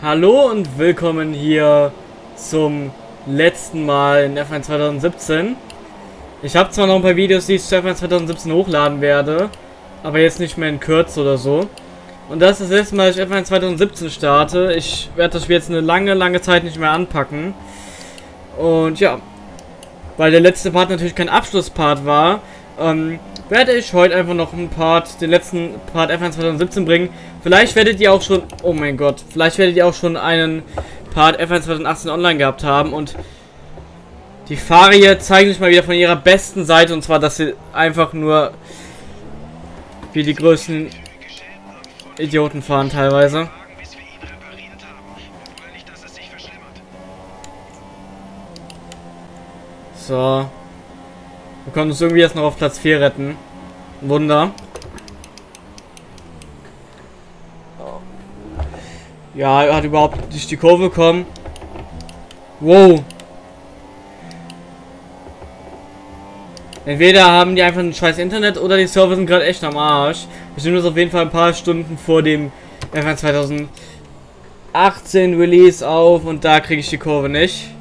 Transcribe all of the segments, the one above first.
Hallo und willkommen hier zum letzten Mal in F1 2017. Ich habe zwar noch ein paar Videos, die ich zu F1 2017 hochladen werde, aber jetzt nicht mehr in Kürze oder so. Und das ist das letzte Mal, dass ich F1 2017 starte. Ich werde das Spiel jetzt eine lange, lange Zeit nicht mehr anpacken. Und ja, weil der letzte Part natürlich kein Abschlusspart war, ähm, werde ich heute einfach noch einen Part, den letzten Part F1 2017 bringen. Vielleicht werdet ihr auch schon, oh mein Gott, vielleicht werdet ihr auch schon einen Part F1 2018 online gehabt haben und die Fahrer hier zeigen sich mal wieder von ihrer besten Seite und zwar, dass sie einfach nur wie die größten Idioten fahren teilweise. So. Wir können uns irgendwie jetzt noch auf Platz 4 retten. Wunder. Ja, er hat überhaupt nicht die Kurve bekommen. Wow. Entweder haben die einfach ein scheiß Internet oder die Server sind gerade echt am Arsch. Wir sind uns auf jeden Fall ein paar Stunden vor dem F1 2018 Release auf und da kriege ich die Kurve nicht.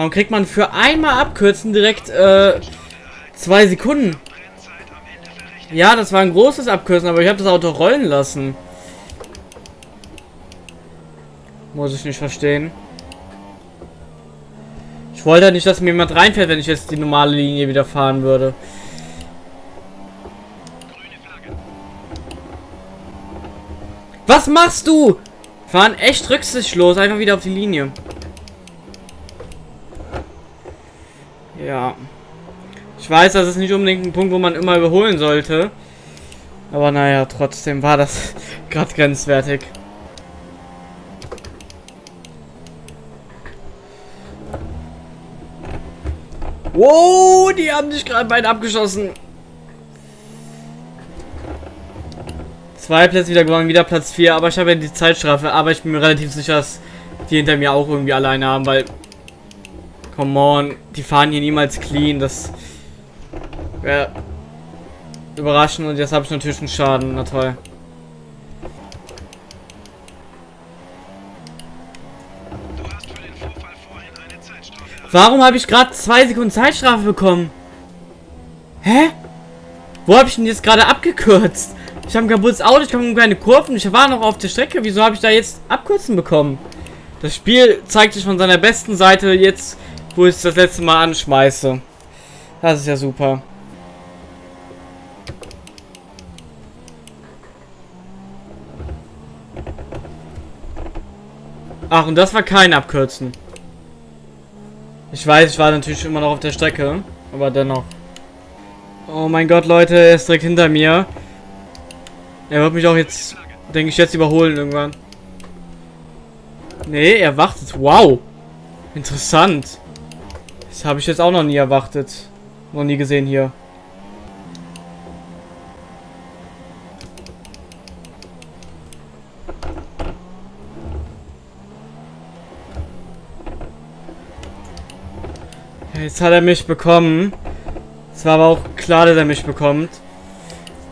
Warum kriegt man für einmal abkürzen direkt äh, zwei Sekunden? Ja, das war ein großes Abkürzen, aber ich habe das Auto rollen lassen. Muss ich nicht verstehen. Ich wollte nicht, dass mir jemand reinfährt, wenn ich jetzt die normale Linie wieder fahren würde. Was machst du? Fahren echt rücksichtslos, einfach wieder auf die Linie. Ja. Ich weiß, das ist nicht unbedingt ein Punkt, wo man immer überholen sollte. Aber naja, trotzdem war das gerade grenzwertig. Wow, die haben dich gerade beide abgeschossen. Zwei Plätze wieder gewonnen, wieder Platz 4, aber ich habe ja die Zeitstrafe, aber ich bin mir relativ sicher, dass die hinter mir auch irgendwie alleine haben, weil Come on, die fahren hier niemals clean. Das wäre überraschend und jetzt habe ich natürlich einen Schaden. Na toll. Warum habe ich gerade zwei Sekunden Zeitstrafe bekommen? Hä? Wo habe ich denn jetzt gerade abgekürzt? Ich habe ein kaputtes Auto, ich komme keine Kurven, ich war noch auf der Strecke. Wieso habe ich da jetzt abkürzen bekommen? Das Spiel zeigt sich von seiner besten Seite jetzt wo ich das letzte Mal anschmeiße. Das ist ja super. Ach, und das war kein Abkürzen. Ich weiß, ich war natürlich immer noch auf der Strecke, aber dennoch. Oh mein Gott, Leute, er ist direkt hinter mir. Er wird mich auch jetzt, denke ich, jetzt überholen irgendwann. Nee, er wartet. Wow. Interessant. Das habe ich jetzt auch noch nie erwartet. Noch nie gesehen hier. Jetzt hat er mich bekommen. Es war aber auch klar, dass er mich bekommt.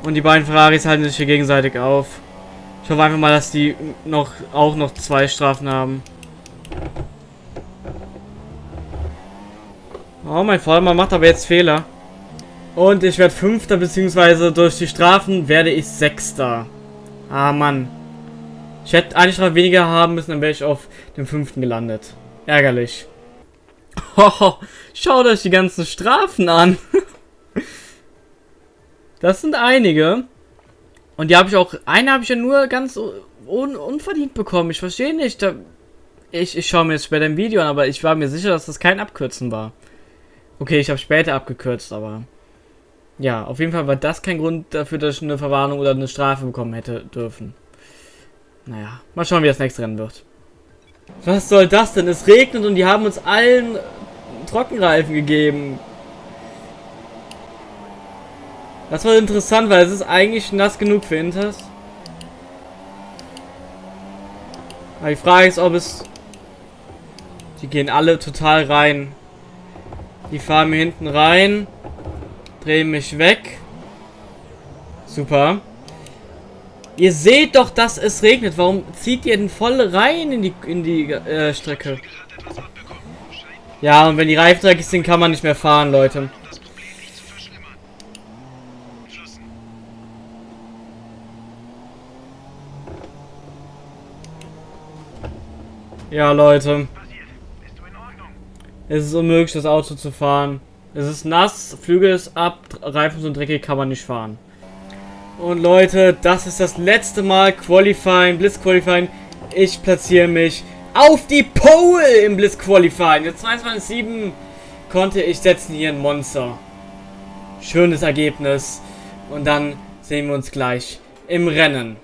Und die beiden Ferraris halten sich hier gegenseitig auf. Ich hoffe einfach mal, dass die noch auch noch zwei Strafen haben. Oh, mein Vordermann macht aber jetzt Fehler. Und ich werde Fünfter, beziehungsweise durch die Strafen werde ich Sechster. Ah, Mann. Ich hätte eine Strafe weniger haben müssen, dann wäre ich auf dem Fünften gelandet. Ärgerlich. Oh, schaut euch die ganzen Strafen an. das sind einige. Und die habe ich auch, eine habe ich ja nur ganz un unverdient bekommen. Ich verstehe nicht. Ich, ich schaue mir jetzt später ein Video an, aber ich war mir sicher, dass das kein Abkürzen war. Okay, ich habe später abgekürzt, aber... Ja, auf jeden Fall war das kein Grund dafür, dass ich eine Verwarnung oder eine Strafe bekommen hätte dürfen. Naja, mal schauen, wie das nächste Rennen wird. Was soll das denn? Es regnet und die haben uns allen Trockenreifen gegeben. Das war interessant, weil es ist eigentlich nass genug für Inters. Aber die Frage ist, ob es... Die gehen alle total rein. Die fahren mir hinten rein. Drehen mich weg. Super. Ihr seht doch, dass es regnet. Warum zieht ihr denn voll rein in die, in die äh, Strecke? Ja, und wenn die Reifen dreckig sind, kann man nicht mehr fahren, Leute. Ja, Leute. Es ist unmöglich, das Auto zu fahren. Es ist nass, Flügel ist ab, Reifen sind dreckig, kann man nicht fahren. Und Leute, das ist das letzte Mal Qualifying, Blitz Qualifying. Ich platziere mich auf die Pole im Blitz Qualifying. Jetzt 22.7 konnte ich setzen hier ein Monster. Schönes Ergebnis. Und dann sehen wir uns gleich im Rennen.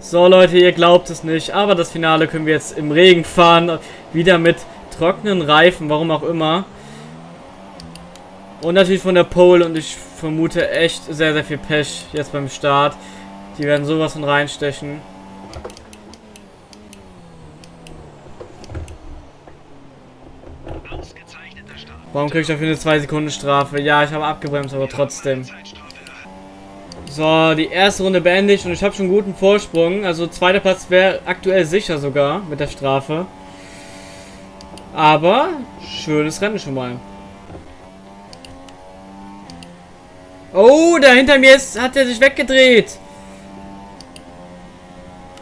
So Leute, ihr glaubt es nicht, aber das Finale können wir jetzt im Regen fahren. Wieder mit trockenen Reifen, warum auch immer. Und natürlich von der Pole und ich vermute echt sehr, sehr viel Pech jetzt beim Start. Die werden sowas von reinstechen. Warum kriege ich dafür eine 2 Sekunden Strafe? Ja, ich habe abgebremst, aber trotzdem. So, die erste Runde beendet und ich habe schon einen guten Vorsprung. Also zweiter Platz wäre aktuell sicher sogar mit der Strafe. Aber schönes Rennen schon mal. Oh, da hinter mir ist, hat er sich weggedreht.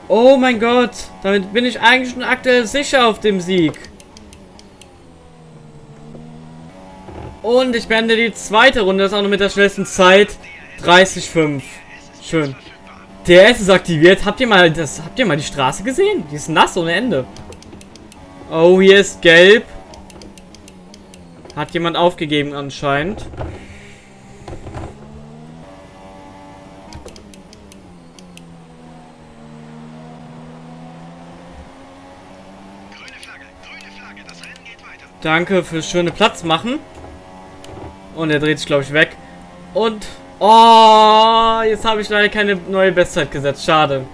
Oh mein Gott. Damit bin ich eigentlich schon aktuell sicher auf dem Sieg. Und ich beende die zweite Runde. Das ist auch noch mit der schnellsten Zeit. 30,5. Schön. DRS ist aktiviert. Habt ihr mal das? Habt ihr mal die Straße gesehen? Die ist nass ohne Ende. Oh, hier ist gelb. Hat jemand aufgegeben anscheinend. Danke fürs schöne Platz machen. Und er dreht sich, glaube ich, weg. Und Oh, jetzt habe ich leider keine neue Bestzeit gesetzt. Schade.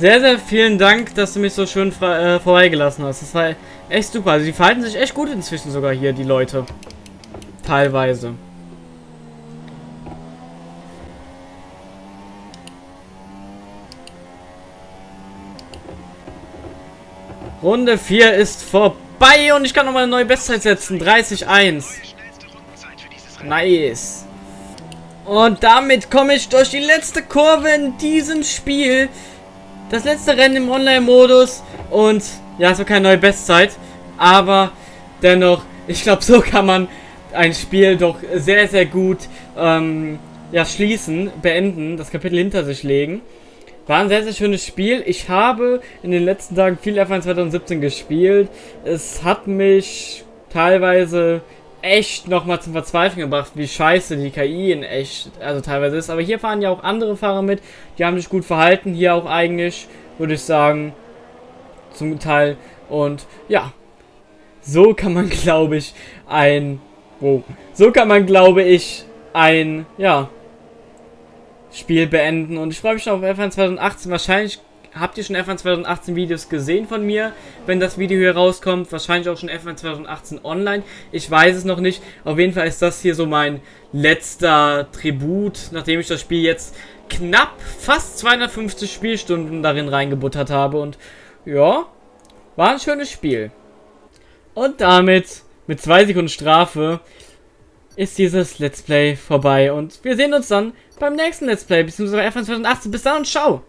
Sehr, sehr vielen Dank, dass du mich so schön äh, vorbeigelassen hast. Das war echt super. Also die verhalten sich echt gut inzwischen sogar hier, die Leute. Teilweise. Runde 4 ist vorbei und ich kann nochmal eine neue Bestzeit setzen. 30-1. Nice. Und damit komme ich durch die letzte Kurve in diesem Spiel. Das letzte Rennen im Online-Modus. Und ja, es war keine neue Bestzeit. Aber dennoch, ich glaube, so kann man ein Spiel doch sehr, sehr gut ähm, ja, schließen, beenden, das Kapitel hinter sich legen. War ein sehr, sehr schönes Spiel. Ich habe in den letzten Tagen viel F1 2017 gespielt. Es hat mich teilweise echt nochmal zum Verzweifeln gebracht, wie scheiße die KI in echt, also teilweise ist. Aber hier fahren ja auch andere Fahrer mit, die haben sich gut verhalten, hier auch eigentlich, würde ich sagen, zum Teil. Und ja, so kann man, glaube ich, ein, wow, so kann man, glaube ich, ein, ja, Spiel beenden. Und ich freue mich schon auf F1 2018. Wahrscheinlich habt ihr schon F1 2018 Videos gesehen von mir, wenn das Video hier rauskommt. Wahrscheinlich auch schon F1 2018 online. Ich weiß es noch nicht. Auf jeden Fall ist das hier so mein letzter Tribut, nachdem ich das Spiel jetzt knapp fast 250 Spielstunden darin reingebuttert habe. Und ja, war ein schönes Spiel. Und damit, mit zwei Sekunden Strafe, ist dieses Let's Play vorbei. Und wir sehen uns dann beim nächsten Let's Play, beziehungsweise F1 2018. Bis dann und ciao!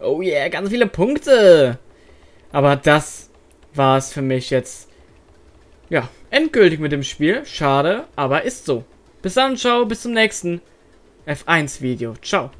Oh yeah, ganz viele Punkte! Aber das war es für mich jetzt. Ja, endgültig mit dem Spiel. Schade, aber ist so. Bis dann, ciao, bis zum nächsten F1-Video. Ciao.